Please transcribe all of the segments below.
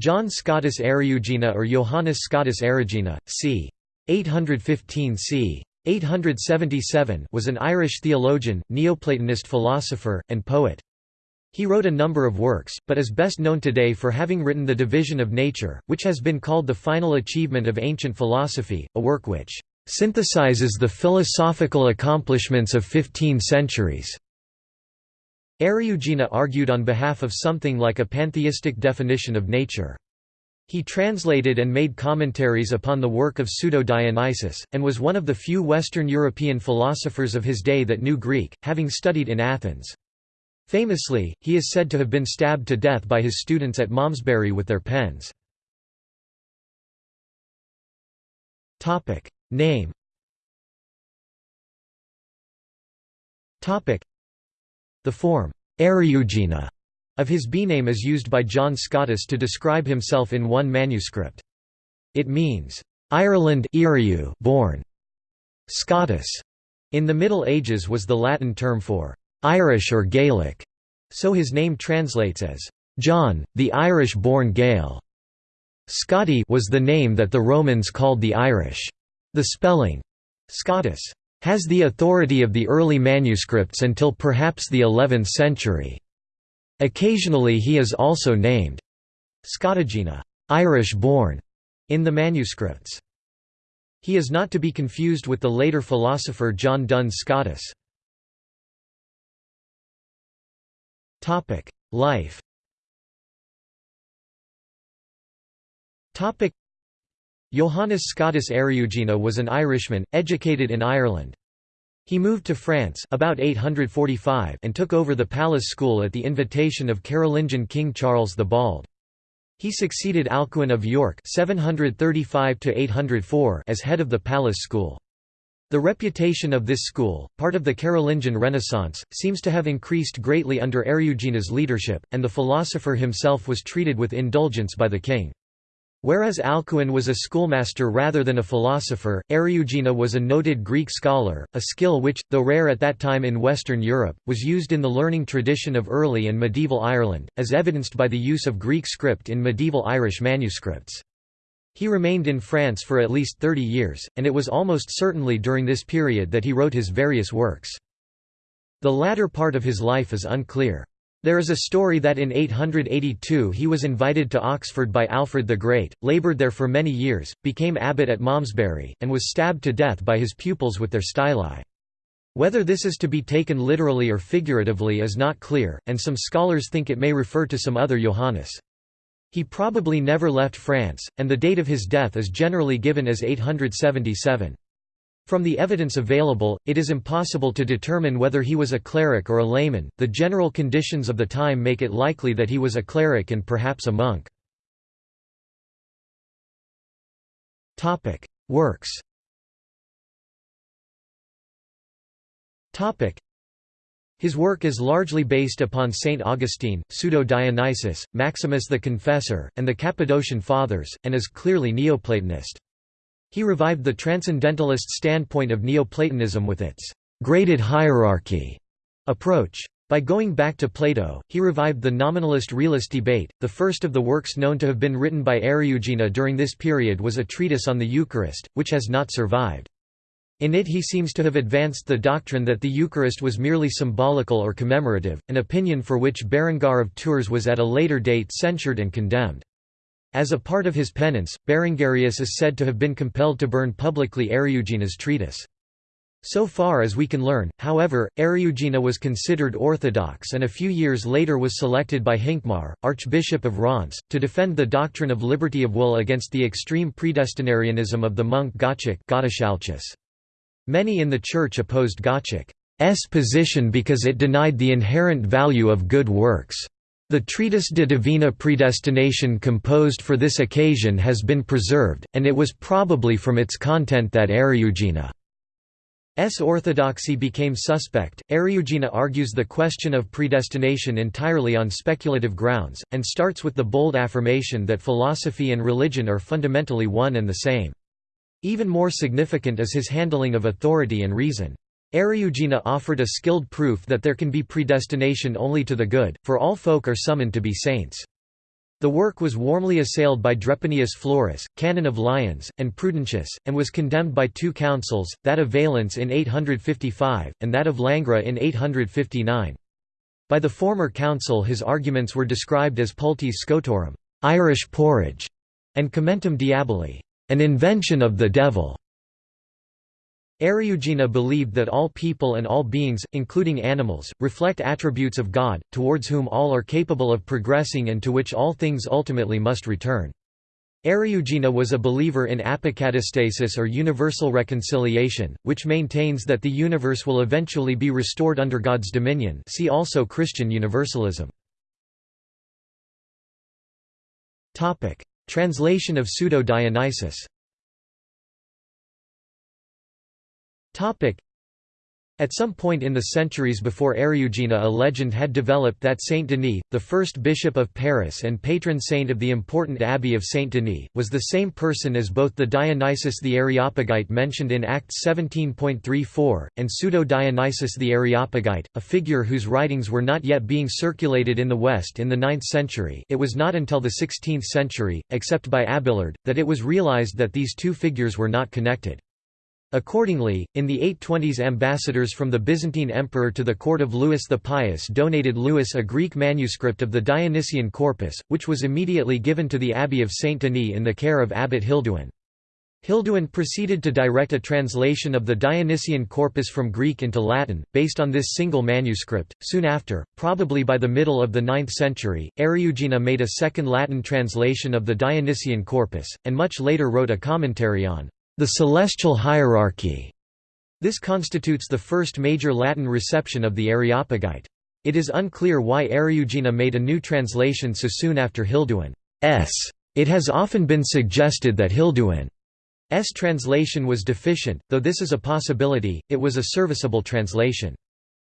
John Scotus Eriugena or Johannes Scotus Erigena, c. 815 c. 877 was an Irish theologian, Neoplatonist philosopher, and poet. He wrote a number of works, but is best known today for having written The Division of Nature, which has been called the final achievement of ancient philosophy, a work which synthesizes the philosophical accomplishments of fifteen centuries. Eriugena argued on behalf of something like a pantheistic definition of nature. He translated and made commentaries upon the work of Pseudo-Dionysius, and was one of the few Western European philosophers of his day that knew Greek, having studied in Athens. Famously, he is said to have been stabbed to death by his students at Malmesbury with their pens. Name the form, Eriugena, of his B-name is used by John Scotus to describe himself in one manuscript. It means, Ireland born. Scotus in the Middle Ages was the Latin term for Irish or Gaelic, so his name translates as John, the Irish-born Gael. Scotti was the name that the Romans called the Irish. The spelling, Scotus, has the authority of the early manuscripts until perhaps the 11th century. Occasionally he is also named Scotigena Irish-born, in the manuscripts. He is not to be confused with the later philosopher John Duns Scotus. Life Johannes Scotus Eriugena was an Irishman, educated in Ireland. He moved to France about 845 and took over the palace school at the invitation of Carolingian King Charles the Bald. He succeeded Alcuin of York 735 as head of the palace school. The reputation of this school, part of the Carolingian Renaissance, seems to have increased greatly under Eriugena's leadership, and the philosopher himself was treated with indulgence by the king. Whereas Alcuin was a schoolmaster rather than a philosopher, Eriugena was a noted Greek scholar, a skill which, though rare at that time in Western Europe, was used in the learning tradition of early and medieval Ireland, as evidenced by the use of Greek script in medieval Irish manuscripts. He remained in France for at least 30 years, and it was almost certainly during this period that he wrote his various works. The latter part of his life is unclear. There is a story that in 882 he was invited to Oxford by Alfred the Great, laboured there for many years, became abbot at Malmesbury, and was stabbed to death by his pupils with their styli. Whether this is to be taken literally or figuratively is not clear, and some scholars think it may refer to some other Johannes. He probably never left France, and the date of his death is generally given as 877. From the evidence available, it is impossible to determine whether he was a cleric or a layman. The general conditions of the time make it likely that he was a cleric and perhaps a monk. Works. His work is largely based upon Saint Augustine, Pseudo-Dionysius, Maximus the Confessor, and the Cappadocian Fathers, and is clearly Neoplatonist. He revived the transcendentalist standpoint of Neoplatonism with its graded hierarchy approach. By going back to Plato, he revived the nominalist-realist debate. The first of the works known to have been written by Eriugena during this period was a treatise on the Eucharist, which has not survived. In it he seems to have advanced the doctrine that the Eucharist was merely symbolical or commemorative, an opinion for which Berengar of Tours was at a later date censured and condemned. As a part of his penance, Berengarius is said to have been compelled to burn publicly Eriugena's treatise. So far as we can learn, however, Eriugena was considered orthodox and a few years later was selected by Hincmar, Archbishop of Reims, to defend the doctrine of liberty of will against the extreme predestinarianism of the monk Gottschalk Many in the Church opposed Gottschalk's position because it denied the inherent value of good works. The treatise De Divina Predestination composed for this occasion has been preserved, and it was probably from its content that Eriugena's orthodoxy became suspect. Eriugena argues the question of predestination entirely on speculative grounds, and starts with the bold affirmation that philosophy and religion are fundamentally one and the same. Even more significant is his handling of authority and reason. Eriugena offered a skilled proof that there can be predestination only to the good, for all folk are summoned to be saints. The work was warmly assailed by Drepanius Florus, canon of Lyons, and Prudentius, and was condemned by two councils, that of Valence in 855, and that of Langres in 859. By the former council his arguments were described as pultis scotorum Irish porridge", and commentum diaboli an invention of the devil. Eriugena believed that all people and all beings, including animals, reflect attributes of God, towards whom all are capable of progressing and to which all things ultimately must return. Eriugena was a believer in apokatastasis or universal reconciliation, which maintains that the universe will eventually be restored under God's dominion see also Christian universalism. Translation of Pseudo-Dionysius At some point in the centuries before Eriugena a legend had developed that Saint Denis, the first bishop of Paris and patron saint of the important abbey of Saint Denis, was the same person as both the Dionysius the Areopagite mentioned in Acts 17.34, and Pseudo-Dionysius the Areopagite, a figure whose writings were not yet being circulated in the West in the 9th century it was not until the 16th century, except by Abelard, that it was realized that these two figures were not connected. Accordingly, in the 820s ambassadors from the Byzantine emperor to the court of Louis the Pious donated Louis a Greek manuscript of the Dionysian corpus, which was immediately given to the abbey of Saint Denis in the care of abbot Hilduin. Hilduin proceeded to direct a translation of the Dionysian corpus from Greek into Latin, based on this single manuscript. Soon after, probably by the middle of the 9th century, Eriugena made a second Latin translation of the Dionysian corpus, and much later wrote a commentary on the celestial hierarchy. This constitutes the first major Latin reception of the Areopagite. It is unclear why Eriugena made a new translation so soon after Hilduin's. It has often been suggested that Hilduin's translation was deficient, though this is a possibility, it was a serviceable translation.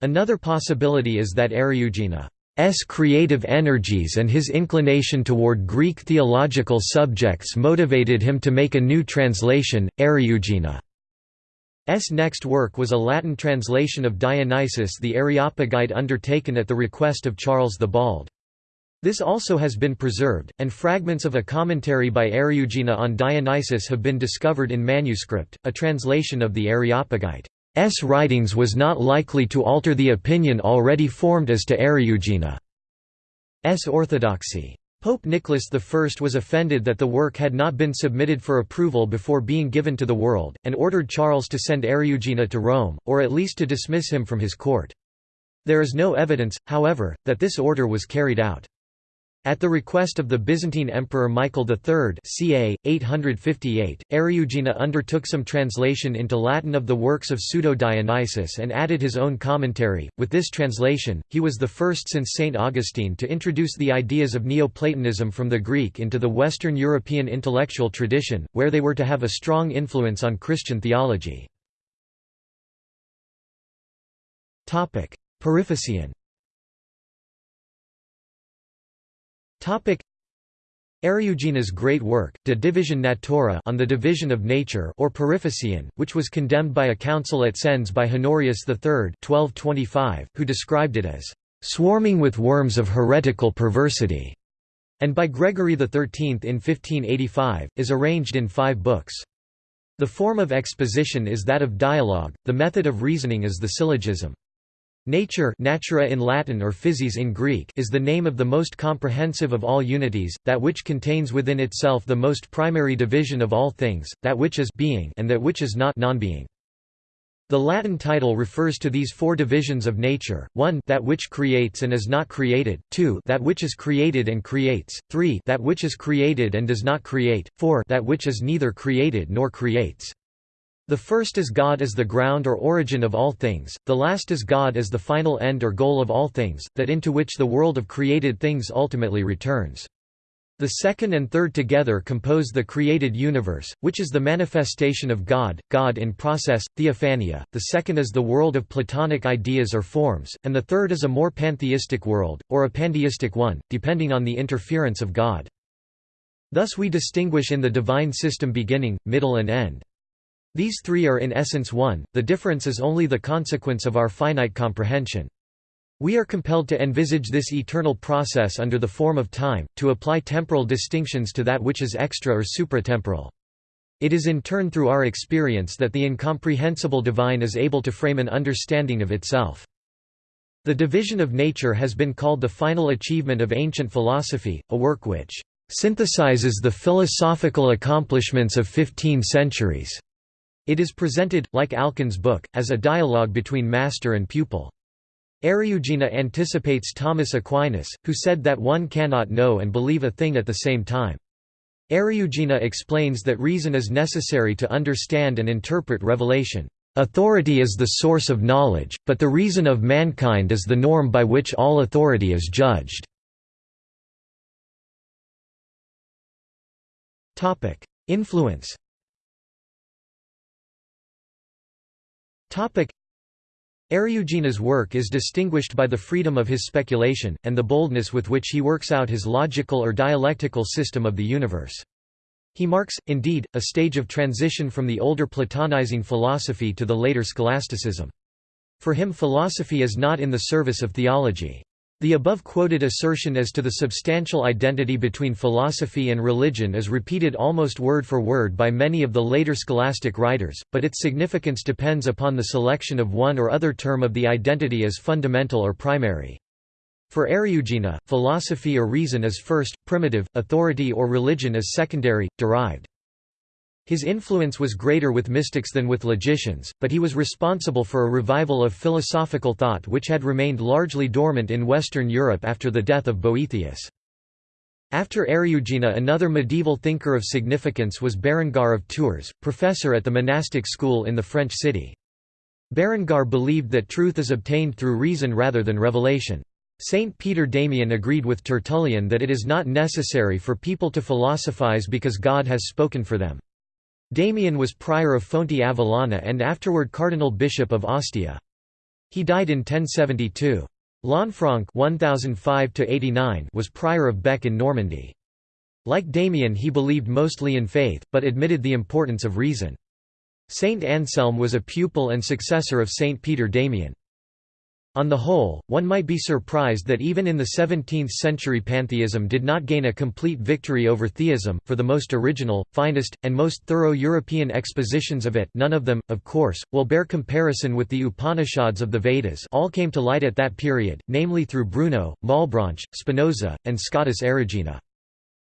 Another possibility is that Eriugena S creative energies and his inclination toward Greek theological subjects motivated him to make a new translation, Eriugena. S. next work was a Latin translation of Dionysius the Areopagite undertaken at the request of Charles the Bald. This also has been preserved, and fragments of a commentary by Eriugena on Dionysius have been discovered in manuscript, a translation of the Areopagite. S writings was not likely to alter the opinion already formed as to Eriugena's orthodoxy. Pope Nicholas I was offended that the work had not been submitted for approval before being given to the world, and ordered Charles to send Eriugena to Rome, or at least to dismiss him from his court. There is no evidence, however, that this order was carried out. At the request of the Byzantine Emperor Michael III ca. 858, Eriugena undertook some translation into Latin of the works of Pseudo-Dionysius and added his own commentary. With this translation, he was the first since St. Augustine to introduce the ideas of Neoplatonism from the Greek into the Western European intellectual tradition, where they were to have a strong influence on Christian theology. Periphyseon Eriugena's great work, De Divisione Natura on the division of nature or Periphyseon, which was condemned by a council at Sens by Honorius III 1225, who described it as «swarming with worms of heretical perversity», and by Gregory XIII in 1585, is arranged in five books. The form of exposition is that of dialogue, the method of reasoning is the syllogism. Nature natura in Latin or physis in Greek is the name of the most comprehensive of all unities, that which contains within itself the most primary division of all things, that which is being and that which is not non-being. The Latin title refers to these four divisions of nature, 1 that which creates and is not created, 2 that which is created and creates, 3 that which is created and does not create, 4 that which is neither created nor creates. The first is God as the ground or origin of all things, the last is God as the final end or goal of all things, that into which the world of created things ultimately returns. The second and third together compose the created universe, which is the manifestation of God, God in process, theophania, the second is the world of Platonic ideas or forms, and the third is a more pantheistic world, or a pandeistic one, depending on the interference of God. Thus we distinguish in the divine system beginning, middle and end. These three are in essence one, the difference is only the consequence of our finite comprehension. We are compelled to envisage this eternal process under the form of time, to apply temporal distinctions to that which is extra or supratemporal. It is in turn through our experience that the incomprehensible divine is able to frame an understanding of itself. The division of nature has been called the final achievement of ancient philosophy, a work which synthesizes the philosophical accomplishments of fifteen centuries. It is presented, like Alcuin's book, as a dialogue between master and pupil. Eriugena anticipates Thomas Aquinas, who said that one cannot know and believe a thing at the same time. Eriugena explains that reason is necessary to understand and interpret revelation. Authority is the source of knowledge, but the reason of mankind is the norm by which all authority is judged. Influence Eriugena's work is distinguished by the freedom of his speculation, and the boldness with which he works out his logical or dialectical system of the universe. He marks, indeed, a stage of transition from the older Platonizing philosophy to the later scholasticism. For him philosophy is not in the service of theology. The above-quoted assertion as to the substantial identity between philosophy and religion is repeated almost word for word by many of the later scholastic writers, but its significance depends upon the selection of one or other term of the identity as fundamental or primary. For Eriugena, philosophy or reason is first, primitive, authority or religion is secondary, derived. His influence was greater with mystics than with logicians, but he was responsible for a revival of philosophical thought which had remained largely dormant in Western Europe after the death of Boethius. After Eriugena another medieval thinker of significance was Berengar of Tours, professor at the monastic school in the French city. Berengar believed that truth is obtained through reason rather than revelation. Saint Peter Damian agreed with Tertullian that it is not necessary for people to philosophize because God has spoken for them. Damian was prior of Fonte Avellana and afterward cardinal bishop of Ostia. He died in 1072. Lanfranc was prior of Bec in Normandy. Like Damian he believed mostly in faith, but admitted the importance of reason. Saint Anselm was a pupil and successor of Saint Peter Damian. On the whole, one might be surprised that even in the 17th century pantheism did not gain a complete victory over theism, for the most original, finest, and most thorough European expositions of it none of them, of course, will bear comparison with the Upanishads of the Vedas all came to light at that period, namely through Bruno, Malebranche, Spinoza, and Scotus Erigena.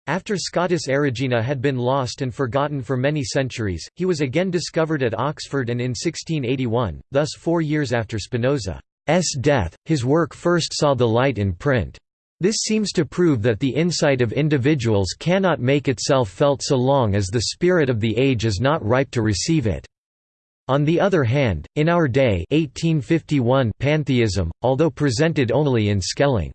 After Scotus Erigena had been lost and forgotten for many centuries, he was again discovered at Oxford and in 1681, thus four years after Spinoza. S death, his work first saw the light in print. This seems to prove that the insight of individuals cannot make itself felt so long as the spirit of the age is not ripe to receive it. On the other hand, in our day 1851 pantheism, although presented only in Schelling's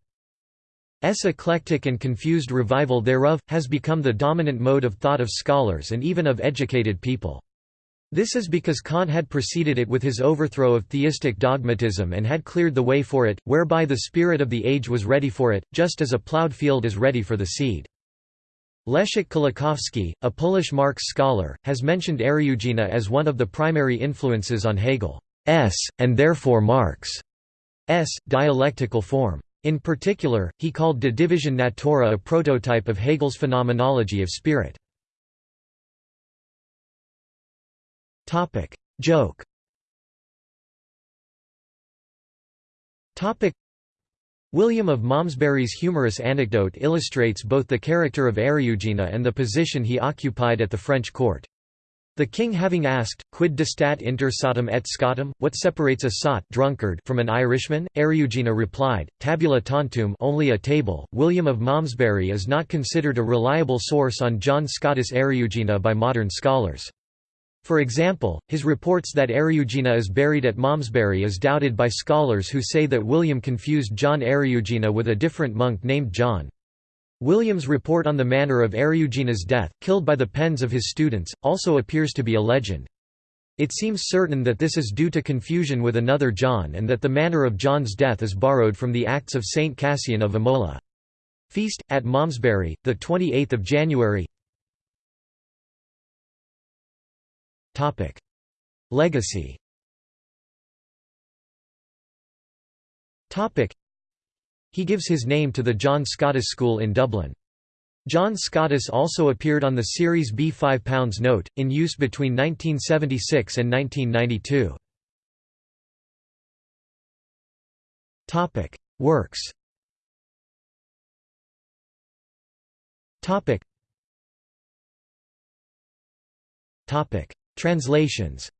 eclectic and confused revival thereof, has become the dominant mode of thought of scholars and even of educated people. This is because Kant had preceded it with his overthrow of theistic dogmatism and had cleared the way for it, whereby the spirit of the age was ready for it, just as a ploughed field is ready for the seed. Leszek Kolakowski, a Polish Marx scholar, has mentioned Eriugena as one of the primary influences on Hegel's, and therefore Marx's, dialectical form. In particular, he called De Division Natura a prototype of Hegel's phenomenology of spirit. Topic: Joke. Topic: William of Malmesbury's humorous anecdote illustrates both the character of Eriugena and the position he occupied at the French court. The king having asked, quid distat inter sotum et scotum, what separates a sot drunkard from an Irishman, Eriugena replied, tabula tantum only a table. William of Malmesbury is not considered a reliable source on John Scotus Eriugena by modern scholars. For example, his reports that Eriugena is buried at Malmesbury is doubted by scholars who say that William confused John Eriugena with a different monk named John. William's report on the manner of Eriugena's death, killed by the pens of his students, also appears to be a legend. It seems certain that this is due to confusion with another John and that the manner of John's death is borrowed from the Acts of Saint Cassian of Imola. Feast, at Malmesbury, 28 January Legacy. Topic: He gives his name to the John Scotus School in Dublin. John Scotus also appeared on the Series B £5 note, in use between 1976 and 1992. Works Translations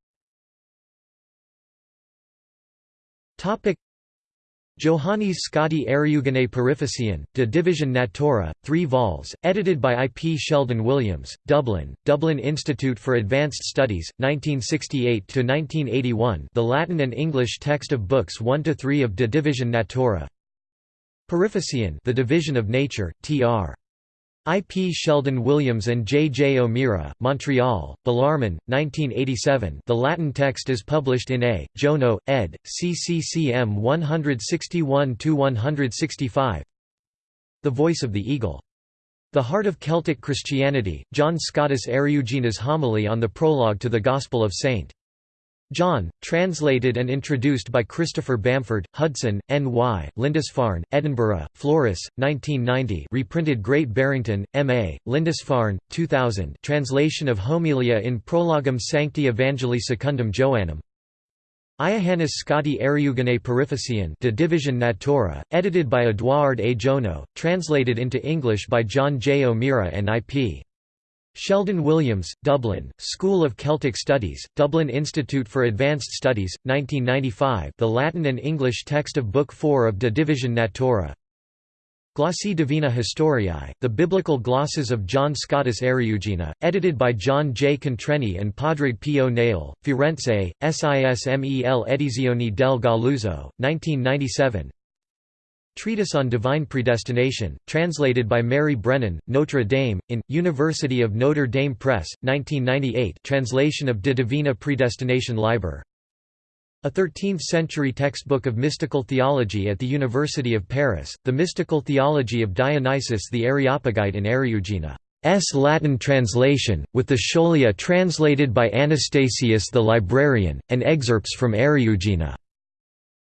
Johannes Scotti Eriugene Periphyseon, de Division Natura, 3 vols, edited by I. P. Sheldon Williams, Dublin, Dublin Institute for Advanced Studies, 1968–1981 the Latin and English text of books 1–3 of De Division Natura Periphyseon the Division of Nature, Tr. I. P. Sheldon Williams and J. J. O'Meara, Montreal, Bellarmine, 1987 the Latin text is published in A. Jeauneau, ed., CCCM 161–165 The Voice of the Eagle. The Heart of Celtic Christianity, John Scotus Eriugena's homily on the prologue to the Gospel of St. John, translated and introduced by Christopher Bamford, Hudson, N.Y., Lindisfarne, Edinburgh, Floris, 1990 reprinted Great Barrington, M.A., Lindisfarne, 2000 translation of Homilia in Prologum Sancti Evangelii Secundum Joannum Iohannes Scotti Eriugene Periphyseon De Division Natura, edited by Edouard A. Jeauneau, translated into English by John J. O'Meara and I.P. Sheldon Williams, Dublin, School of Celtic Studies, Dublin Institute for Advanced Studies, 1995 the Latin and English text of Book 4 of De Division Natura Glossae Divina Historiae, the Biblical Glosses of John Scotus Eriugena, edited by John J. Contreni and Padraig P. O'Neill, Firenze, SISMEL Edizioni del Galluzzo, 1997 Treatise on Divine Predestination, translated by Mary Brennan, Notre Dame, in, University of Notre Dame Press, 1998 translation of De Divina Predestination Liber. A 13th-century textbook of mystical theology at the University of Paris, The Mystical Theology of Dionysius the Areopagite in Eriugena. S. Latin translation, with the Scholia translated by Anastasius the librarian, and excerpts from Eriugena.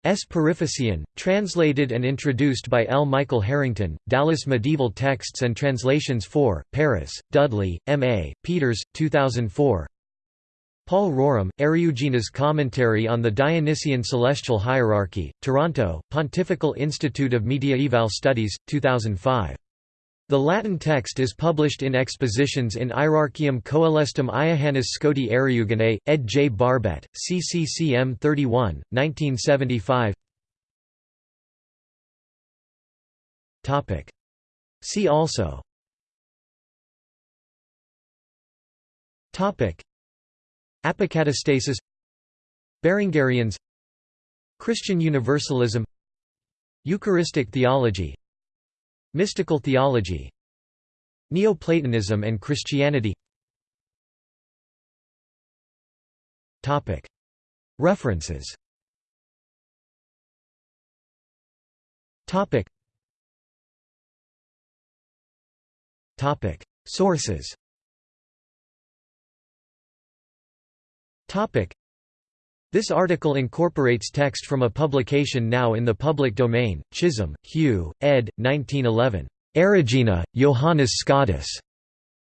S. Periphyseon, translated and introduced by L. Michael Harrington, Dallas Medieval Texts and Translations 4, Paris, Dudley, M.A., Peeters, 2004 Paul Rorem, Eriugena's Commentary on the Dionysian Celestial Hierarchy, Toronto, Pontifical Institute of Mediaeval Studies, 2005 the Latin text is published in expositions in Hierarchium Coelestum Iohannes Scoti Eriugene, ed. J. Barbet, CCCM 31, 1975 See also. Apocatastasis. Berengarians Christian Universalism. Eucharistic theology Mystical theology Neoplatonism and Christianity. Topic. References. Sources this article incorporates text from a publication now in the public domain, Chisholm, Hugh, ed. 1911. Eriugena, Johannes Scotus.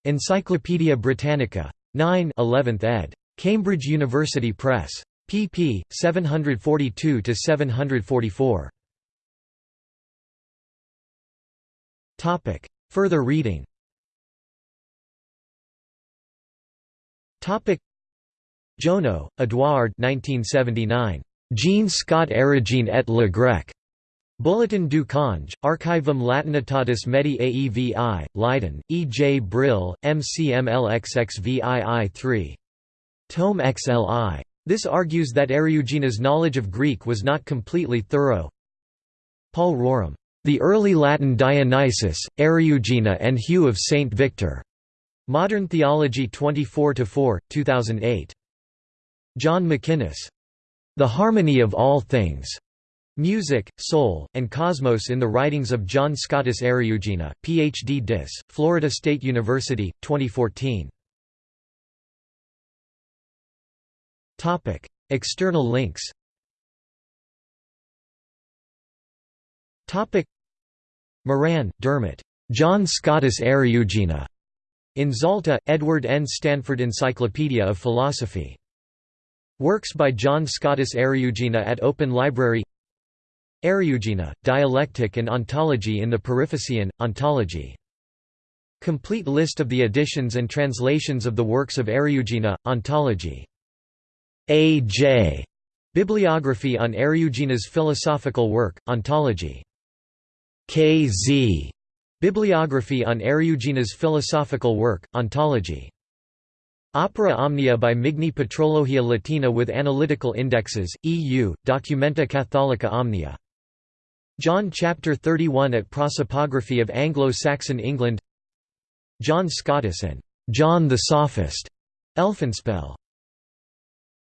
Encyclopædia Britannica. 9 11th ed. Cambridge University Press. pp. 742–744. Further reading Jeauneau, Edouard 1979. Jean Scott Erigene et le Grec. Bulletin du Cange, Archivum Latinitatis Medi Aevi, Leiden, E. J. Brill, MCMLXXVII 3. Tome XLI. This argues that Eriugena's knowledge of Greek was not completely thorough. Paul Rorem. The Early Latin Dionysius, Eriugena and Hugh of St. Victor. Modern Theology 24–4, 2008. John McInnes. The Harmony of All Things. Music, Soul, and Cosmos in the Writings of John Scotus Eriugena, Ph.D. Dis, Florida State University, 2014. External links Moran, Dermot. John Scotus Eriugena. In Zalta, Edward N. Stanford Encyclopedia of Philosophy. Works by John Scotus Eriugena at Open Library Eriugena, Dialectic and Ontology in the Periphyseon, Ontology. Complete list of the editions and translations of the works of Eriugena, Ontology. A. J. Bibliography on Eriugena's philosophical work, Ontology. K. Z. Bibliography on Eriugena's philosophical work, Ontology. Opera Omnia by Migne Patrologia Latina with analytical indexes, EU, Documenta Catholica Omnia. John chapter 31 at Prosopography of Anglo-Saxon England John Scotus and John the Sophist, Elfinspell.